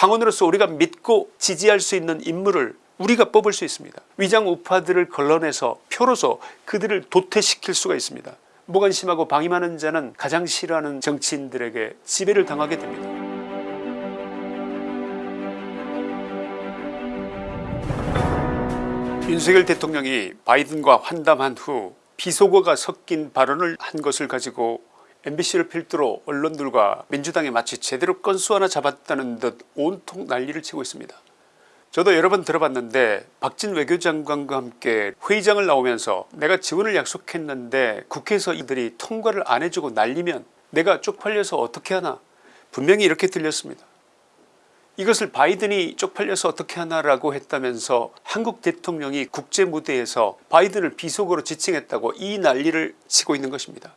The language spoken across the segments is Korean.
당원으로서 우리가 믿고 지지할 수 있는 인물을 우리가 뽑을 수 있습니다. 위장 우파들을 걸러내서 표로서 그들을 도태시킬 수가 있습니다. 무관심하고 방임하는 자는 가장 싫어하는 정치인들에게 지배를 당하게 됩니다. 윤석열 대통령이 바이든과 환담한 후 비속어가 섞인 발언을 한 것을 가지고 MBC를 필두로 언론들과 민주당이 마치 제대로 건수 하나 잡았다는 듯 온통 난리를 치고 있습니다. 저도 여러 번 들어봤는데 박진 외교장관과 함께 회의장을 나오면서 내가 지원을 약속했는데 국회에서 이들이 통과를 안 해주고 날리면 내가 쪽팔려서 어떻게 하나 분명히 이렇게 들렸습니다. 이것을 바이든이 쪽팔려서 어떻게 하나라고 했다면서 한국 대통령이 국제무대에서 바이든을 비속어로 지칭했다고 이 난리를 치고 있는 것입니다.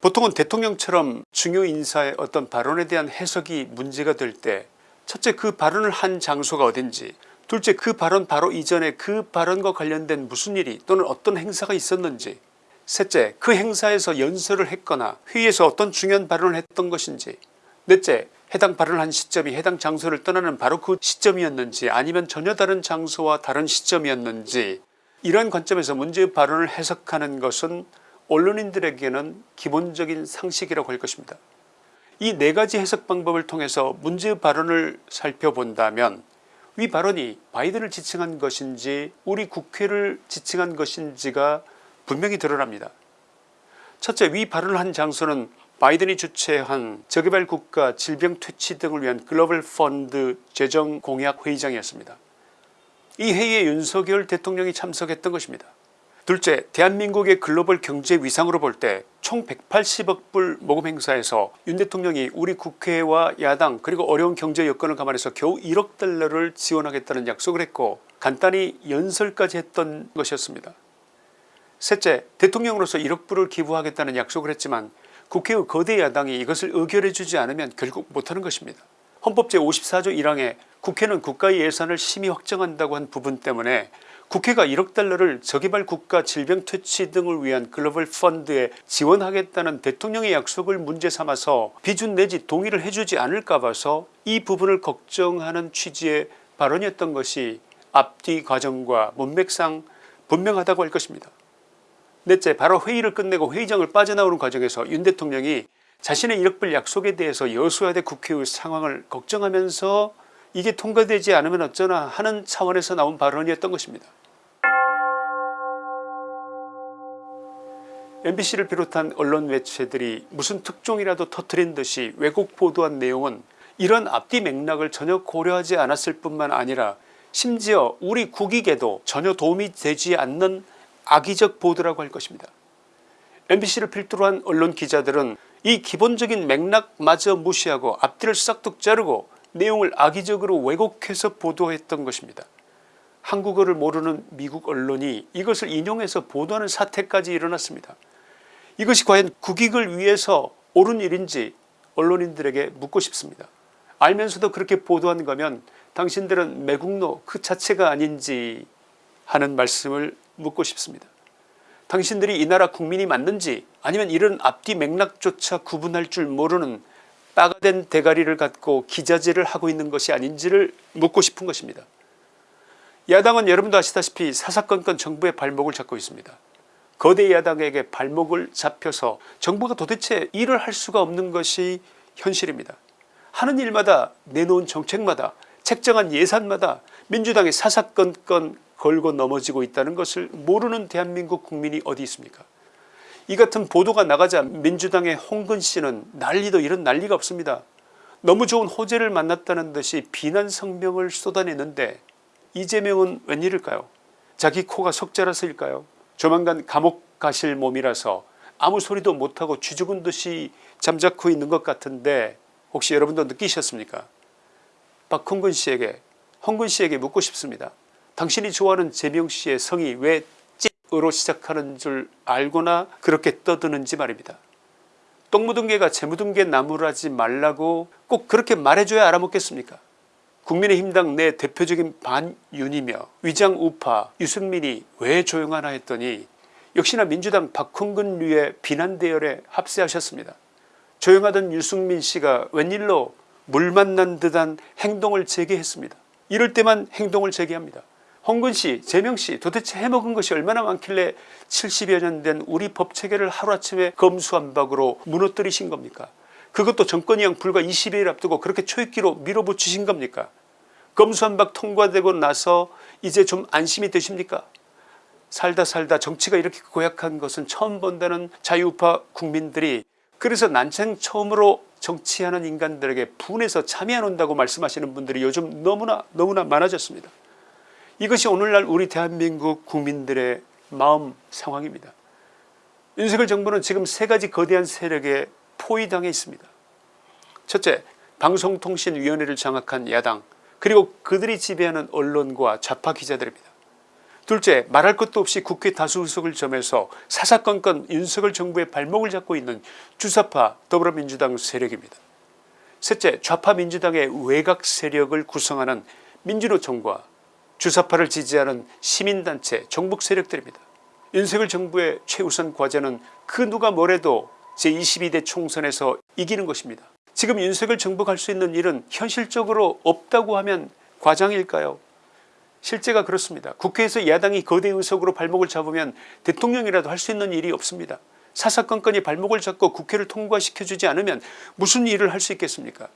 보통은 대통령처럼 중요 인사의 어떤 발언에 대한 해석이 문제가 될 때 첫째 그 발언을 한 장소가 어딘지 둘째 그 발언 바로 이전에 그 발언과 관련된 무슨 일이 또는 어떤 행사가 있었는지 셋째 그 행사에서 연설을 했거나 회의에서 어떤 중요한 발언을 했던 것인지 넷째 해당 발언을 한 시점이 해당 장소를 떠나는 바로 그 시점이었는지 아니면 전혀 다른 장소와 다른 시점이었는지 이러한 관점에서 문제의 발언을 해석하는 것은 언론인들에게는 기본적인 상식이라고 할 것입니다. 이 네 가지 해석 방법을 통해서 문제의 발언을 살펴본다면 위 발언이 바이든을 지칭한 것인지 우리 국회를 지칭한 것인지가 분명히 드러납니다. 첫째 위 발언을 한 장소는 바이든이 주최한 저개발 국가 질병 퇴치 등을 위한 글로벌 펀드 재정 공약 회의장이었습니다. 이 회의에 윤석열 대통령이 참석했던 것입니다. 둘째 대한민국의 글로벌 경제 위상으로 볼 때 총 180억 불 모금 행사에서 윤 대통령이 우리 국회와 야당 그리고 어려운 경제 여건을 감안해서 겨우 1억 달러를 지원하겠다는 약속을 했고 간단히 연설까지 했던 것이었습니다. 셋째 대통령으로서 1억 불을 기부하겠다는 약속을 했지만 국회의 거대 야당이 이것을 의결해 주지 않으면 결국 못하는 것입니다. 헌법 제54조 1항에 국회는 국가의 예산을 심의 확정한다고 한 부분 때문에 국회가 1억 달러를 저개발 국가 질병 퇴치 등을 위한 글로벌 펀드에 지원하겠다는 대통령의 약속을 문제 삼아서 비준 내지 동의를 해주지 않을까 봐서 이 부분을 걱정하는 취지의 발언이었던 것이 앞뒤 과정과 문맥상 분명하다고 할 것입니다. 넷째 바로 회의를 끝내고 회의장을 빠져나오는 과정에서 윤 대통령이 자신의 1억불 약속에 대해서 여수야대 국회의 상황을 걱정하면서 이게 통과되지 않으면 어쩌나 하는 차원에서 나온 발언이었던 것입니다. MBC를 비롯한 언론 매체들이 무슨 특종이라도 터트린 듯이 왜곡 보도한 내용은 이런 앞뒤 맥락을 전혀 고려하지 않았을 뿐만 아니라 심지어 우리 국익에도 전혀 도움이 되지 않는 악의적 보도라고 할 것입니다. MBC를 필두로 한 언론 기자들은 이 기본적인 맥락마저 무시하고 앞뒤를 싹둑 자르고 내용을 악의적으로 왜곡해서 보도했던 것입니다. 한국어를 모르는 미국 언론이 이것을 인용해서 보도하는 사태까지 일어났습니다. 이것이 과연 국익을 위해서 옳은 일인지 언론인들에게 묻고 싶습니다. 알면서도 그렇게 보도한 거면 당신들은 매국노 그 자체가 아닌지 하는 말씀을 묻고 싶습니다. 당신들이 이 나라 국민이 맞는지 아니면 이런 앞뒤 맥락조차 구분할 줄 모르는 빠가된 대가리를 갖고 기자질을 하고 있는 것이 아닌지를 묻고 싶은 것입니다. 야당은 여러분도 아시다시피 사사건건 정부의 발목을 잡고 있습니다. 거대 야당에게 발목을 잡혀서 정부가 도대체 일을 할 수가 없는 것이 현실입니다. 하는 일마다 내놓은 정책마다 책정한 예산마다 민주당이 사사건건 걸고 넘어지고 있다는 것을 모르는 대한민국 국민이 어디 있습니까 이 같은 보도가 나가자 민주당의 홍근씨는 난리도 이런 난리가 없습니다. 너무 좋은 호재를 만났다는 듯이 비난 성명을 쏟아내는데 이재명은 웬일일까요 자기 코가 석자라서일까요 조만간 감옥 가실 몸이라서 아무 소리도 못하고 쥐죽은 듯이 잠자코 있는 것 같은데 혹시 여러분도 느끼셨습니까 박홍근 씨에게 홍근 씨에게 묻고 싶습니다. 당신이 좋아하는 재명 씨의 성이 왜 찌으로 시작하는 줄 알거나 그렇게 떠드는지 말입니다. 똥 묻은 개가 재 묻은 개 나무라지 말라고 꼭 그렇게 말해줘야 알아먹겠습니까 국민의힘당 내 대표적인 반윤이며 위장 우파 유승민이 왜 조용하나 했더니 역시나 민주당 박홍근류의 비난 대열에 합세하셨습니다. 조용하던 유승민씨가 웬일로 물 만난 듯한 행동을 재개했습니다. 이럴 때만 행동을 재개합니다. 홍근씨 재명씨 도대체 해먹은 것이 얼마나 많길래 70여 년 된 우리 법체계를 하루아침에 검수한박으로 무너뜨리신 겁니까 그것도 정권이양 불과 20일 앞두고 그렇게 초입기로 밀어붙이신 겁니까 검수한박 통과되고 나서 이제 좀 안심이 되십니까 살다 살다 정치가 이렇게 고약한 것은 처음 본다는 자유우파 국민들이 그래서 난생 처음으로 정치하는 인간들에게 분해서 참여 안 온다고 말씀하시는 분들이 요즘 너무나 너무나 많아졌습니다. 이것이 오늘날 우리 대한민국 국민들의 마음 상황입니다. 윤석열 정부는 지금 세 가지 거대한 세력에 포위당해 있습니다. 첫째 방송통신위원회를 장악한 야당 그리고 그들이 지배하는 언론과 좌파 기자들입니다. 둘째 말할 것도 없이 국회 다수 의석을 점해서 사사건건 윤석열 정부의 발목을 잡고 있는 주사파 더불어민주당 세력입니다. 셋째 좌파 민주당의 외곽 세력을 구성하는 민주노총과 주사파를 지지하는 시민단체 종북 세력들입니다. 윤석열 정부의 최우선 과제는 그 누가 뭐래도 제22대 총선에서 이기는 것입니다. 지금 윤석열 정부가 할수 있는 일은 현실적으로 없다고 하면 과장일까요 실제가 그렇습니다. 국회에서 야당이 거대 의석으로 발목을 잡으면 대통령이라도 할 수 있는 일이 없습니다. 사사건건이 발목을 잡고 국회를 통과시켜주지 않으면 무슨 일을 할 수 있겠습니까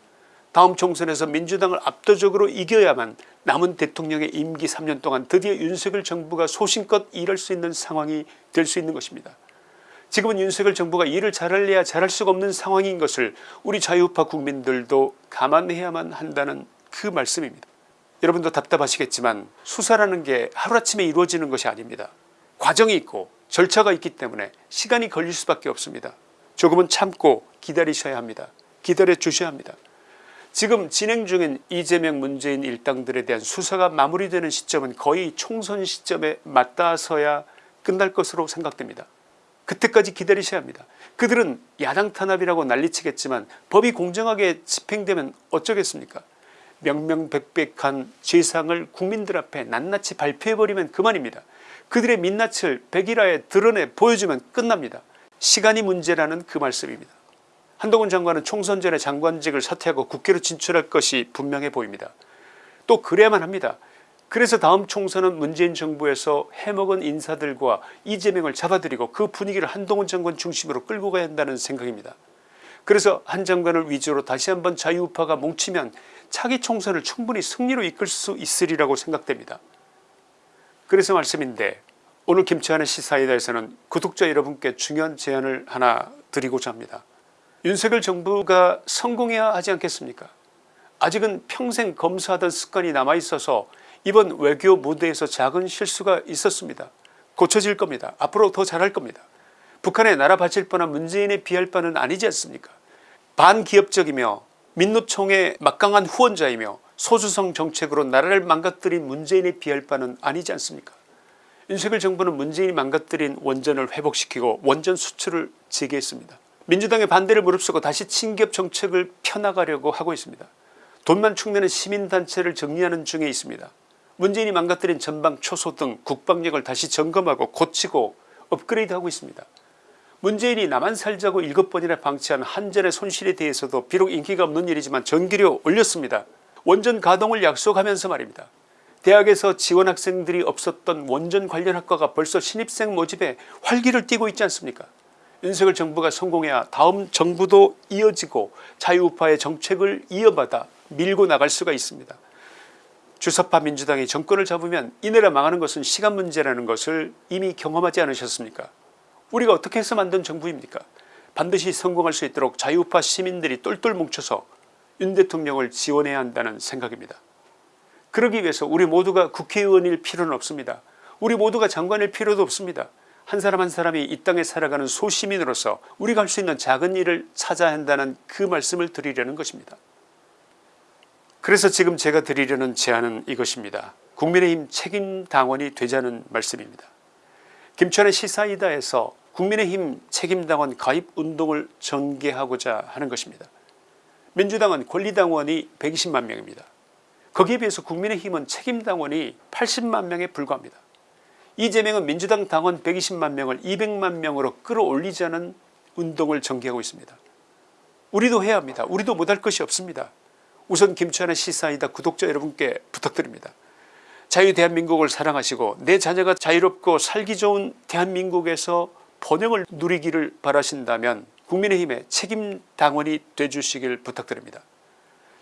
다음 총선에서 민주당을 압도적으로 이겨야만 남은 대통령의 임기 3년 동안 드디어 윤석열 정부가 소신껏 일할 수 있는 상황이 될 수 있는 것입니다. 지금은 윤석열 정부가 일을 잘할래야 잘할 수가 없는 상황인 것을 우리 자유파 국민들도 감안해야만 한다는 그 말씀입니다. 여러분도 답답하시겠지만 수사라는 게 하루아침에 이루어지는 것이 아닙니다. 과정이 있고 절차가 있기 때문에 시간이 걸릴 수밖에 없습니다. 조금은 참고 기다리셔야 합니다. 기다려 주셔야 합니다. 지금 진행 중인 이재명 문재인 일당들에 대한 수사가 마무리되는 시점은 거의 총선 시점에 맞닿아서야 끝날 것으로 생각됩니다. 그때까지 기다리셔야 합니다. 그들은 야당 탄압이라고 난리치겠지만 법이 공정하게 집행되면 어쩌겠습니까 명명백백한 죄상을 국민들 앞에 낱낱이 발표해버리면 그만입니다. 그들의 민낯을 백일화에 드러내 보여주면 끝납니다. 시간이 문제라는 그 말씀입니다. 한동훈 장관은 총선 전에 장관직을 사퇴하고 국회로 진출할 것이 분명해 보입니다. 또 그래야만 합니다. 그래서 다음 총선은 문재인 정부에서 해먹은 인사들과 이재명을 잡아들이고 그 분위기를 한동훈 장관 중심으로 끌고 가야 한다는 생각입니다. 그래서 한 장관을 위주로 다시 한번 자유우파가 뭉치면 차기 총선을 충분히 승리로 이끌 수 있으리라고 생각됩니다. 그래서 말씀인데 오늘 김치환의 시사이다에서는 구독자 여러분께 중요한 제안을 하나 드리고자 합니다. 윤석열 정부가 성공해야 하지 않겠습니까 아직은 평생 검사하던 습관이 남아있어서 이번 외교 무대에서 작은 실수가 있었습니다. 고쳐질 겁니다. 앞으로 더 잘할 겁니다. 북한에 나라 바칠 뻔한 문재인에 비할 바는 아니지 않습니까 반기업적이며 민노총의 막강한 후원자이며 소수성 정책으로 나라를 망가뜨린 문재인에 비할 바는 아니지 않습니까 윤석열 정부는 문재인이 망가뜨린 원전을 회복시키고 원전 수출을 재개했습니다. 민주당의 반대를 무릅쓰고 다시 친기업 정책을 펴나가려고 하고 있습니다. 돈만 축내는 시민단체를 정리하는 중에 있습니다. 문재인이 망가뜨린 전방 초소등 국방력을 다시 점검하고 고치고 업그레이드하고 있습니다. 문재인이 나만 살자고 일곱 번이나 방치한 한전의 손실에 대해서도 비록 인기가 없는 일이지만 전기료 올렸습니다. 원전 가동을 약속하면서 말입니다. 대학에서 지원 학생들이 없었던 원전 관련 학과가 벌써 신입생 모집에 활기를 띠고 있지 않습니까 윤석열 정부가 성공해야 다음 정부도 이어지고 자유우파의 정책을 이어받아 밀고 나갈 수가 있습니다. 주사파 민주당이 정권을 잡으면 이 나라 망하는 것은 시간 문제라는 것을 이미 경험하지 않으셨습니까 우리가 어떻게 해서 만든 정부입니까 반드시 성공할 수 있도록 자유파 시민들이 똘똘 뭉쳐서 윤 대통령을 지원해야 한다는 생각입니다. 그러기 위해서 우리 모두가 국회의원일 필요는 없습니다. 우리 모두가 장관일 필요도 없습니다. 한 사람 한 사람이 이 땅에 살아가는 소시민으로서 우리가 할 수 있는 작은 일을 찾아야 한다는 그 말씀을 드리려는 것입니다. 그래서 지금 제가 드리려는 제안은 이것입니다. 국민의힘 책임당원이 되자는 말씀입니다. 김천의 시사이다에서 국민의힘 책임당원 가입운동을 전개하고자 하는 것입니다. 민주당은 권리당원이 120만 명입니다. 거기에 비해서 국민의힘은 책임당원이 80만 명에 불과합니다. 이재명은 민주당 당원 120만 명을 200만 명으로 끌어올리자는 운동을 전개하고 있습니다. 우리도 해야 합니다. 우리도 못할 것이 없습니다. 우선 김치환의 시사이다 구독자 여러분께 부탁드립니다. 자유 대한민국을 사랑하시고 내 자녀가 자유롭고 살기 좋은 대한민국에서 번영을 누리기를 바라신다면 국민의힘의 책임당원이 돼주시길 부탁드립니다.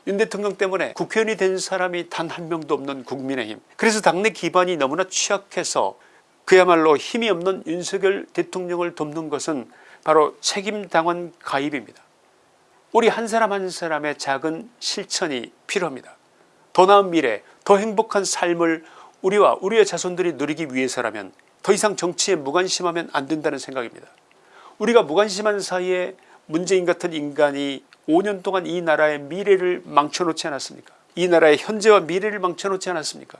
윤 대통령 때문에 국회의원이 된 사람이 단 한 명도 없는 국민의힘 그래서 당내 기반이 너무나 취약해서 그야말로 힘이 없는 윤석열 대통령을 돕는 것은 바로 책임당원 가입입니다. 우리 한 사람 한 사람의 작은 실천이 필요합니다. 더 나은 미래 더 행복한 삶을 우리와 우리의 자손들이 누리기 위해서라면 더 이상 정치에 무관심하면 안 된다는 생각입니다. 우리가 무관심한 사이에 문재인 같은 인간이 5년 동안 이 나라의 미래를 망쳐놓지 않았습니까 이 나라의 현재와 미래를 망쳐놓지 않았습니까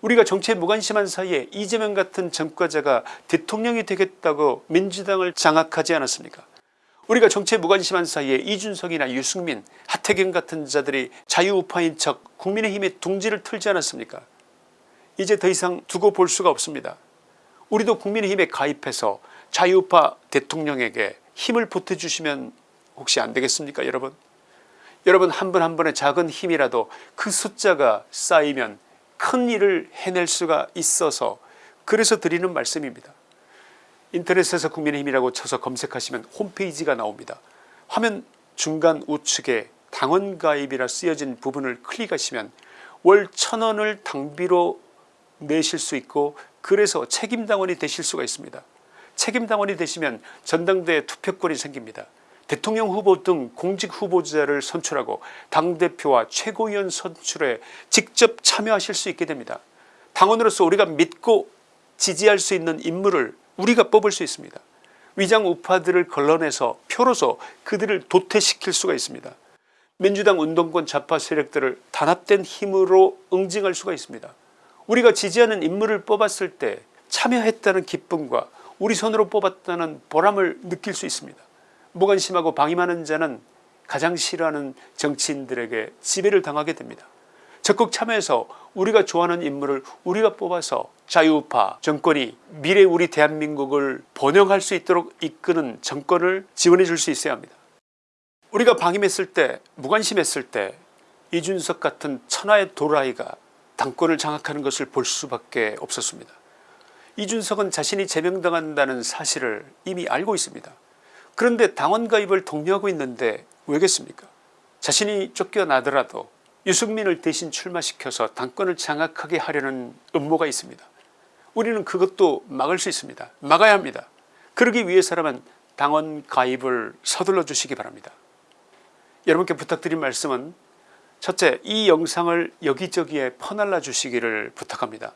우리가 정치에 무관심한 사이에 이재명 같은 전과자가 대통령이 되겠다고 민주당을 장악하지 않았습니까 우리가 정치에 무관심한 사이에 이준석이나 유승민 하태경 같은 자들이 자유우파인 척 국민의힘의 둥지를 틀지 않았습니까? 이제 더 이상 두고 볼 수가 없습니다. 우리도 국민의힘에 가입해서 자유우파 대통령에게 힘을 보태주시면 혹시 안되겠습니까 여러분? 여러분 한분한 분의 작은 힘이라도 그 숫자가 쌓이면 큰 일을 해낼 수가 있어서 그래서 드리는 말씀입니다. 인터넷에서 국민의힘이라고 쳐서 검색하시면 홈페이지가 나옵니다. 화면 중간 우측에 당원가입이라 쓰여진 부분을 클릭하시면 월 천원을 당비로 내실 수 있고 그래서 책임당원이 되실 수가 있습니다. 책임당원이 되시면 전당대회 투표권이 생깁니다. 대통령 후보 등 공직 후보자를 선출하고 당대표와 최고위원 선출에 직접 참여하실 수 있게 됩니다. 당원으로서 우리가 믿고 지지할 수 있는 인물을 우리가 뽑을 수 있습니다. 위장 우파들을 걸러내서 표로서 그들을 도태시킬 수가 있습니다. 민주당 운동권 좌파 세력들을 단합된 힘으로 응징할 수가 있습니다. 우리가 지지하는 인물을 뽑았을 때 참여했다는 기쁨과 우리 손으로 뽑았다는 보람을 느낄 수 있습니다. 무관심하고 방임하는 자는 가장 싫어하는 정치인들에게 지배를 당하게 됩니다. 적극 참여해서 우리가 좋아하는 인물을 우리가 뽑아서 자유우파 정권이 미래 우리 대한민국을 번영할 수 있도록 이끄는 정권을 지원해 줄 수 있어야 합니다. 우리가 방임했을 때 무관심했을 때 이준석 같은 천하의 도라이가 당권을 장악하는 것을 볼 수밖에 없었습니다. 이준석은 자신이 제명당한다는 사실을 이미 알고 있습니다. 그런데 당원 가입을 독려하고 있는데 왜겠습니까 자신이 쫓겨나더라도 유승민을 대신 출마시켜서 당권을 장악하게 하려는 음모가 있습니다. 우리는 그것도 막을 수 있습니다. 막아야 합니다. 그러기 위해서라면 당원 가입을 서둘러 주시기 바랍니다. 여러분께 부탁드린 말씀은 첫째 이 영상을 여기저기에 퍼날라 주시기를 부탁합니다.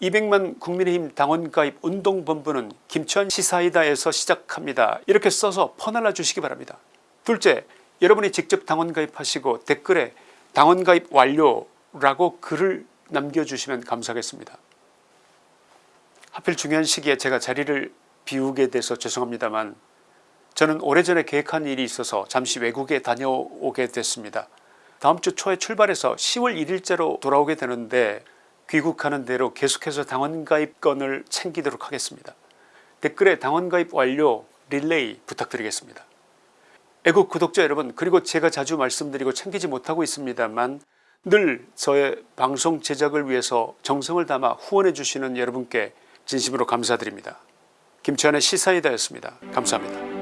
200만 국민의힘 당원가입 운동본부는 김치환 시사이다에서 시작합니다. 이렇게 써서 퍼날라 주시기 바랍니다. 둘째 여러분이 직접 당원가입하시고 댓글에 당원 가입 완료라고 글을 남겨주시면 감사하겠습니다. 하필 중요한 시기에 제가 자리를 비우게 돼서 죄송합니다만 저는 오래전에 계획한 일이 있어서 잠시 외국에 다녀오게 됐습니다. 다음 주 초에 출발해서 10월 1일째로 돌아오게 되는데 귀국하는 대로 계속해서 당원가입건을 챙기도록 하겠습니다. 댓글에 당원가입 완료 릴레이 부탁드리겠습니다. 애국 구독자 여러분 그리고 제가 자주 말씀드리고 챙기지 못하고 있습니다만 늘 저의 방송 제작을 위해서 정성을 담아 후원해 주시는 여러분께 진심으로 감사드립니다. 김치환의 시사이다였습니다. 감사합니다.